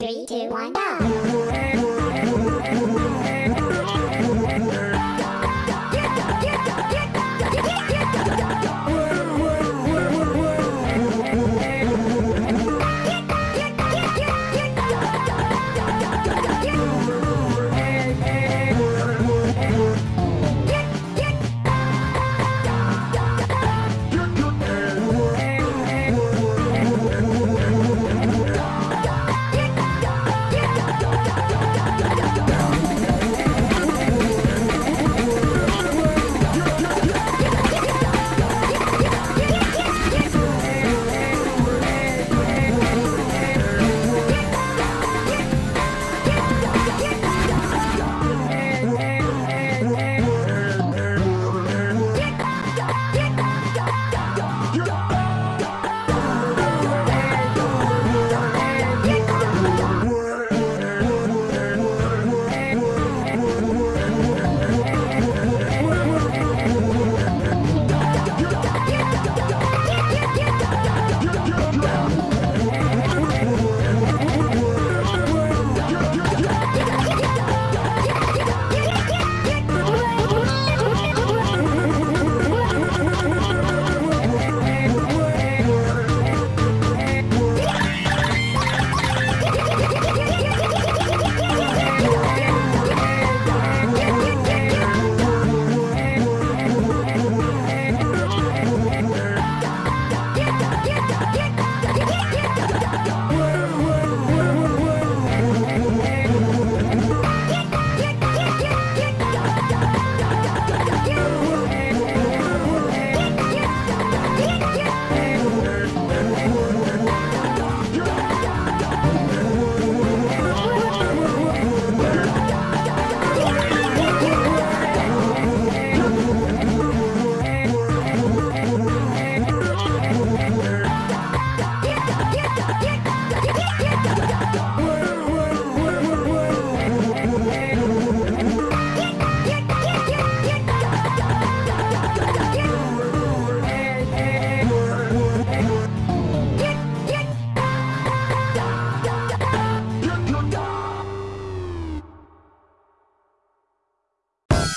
Three, two, one, go!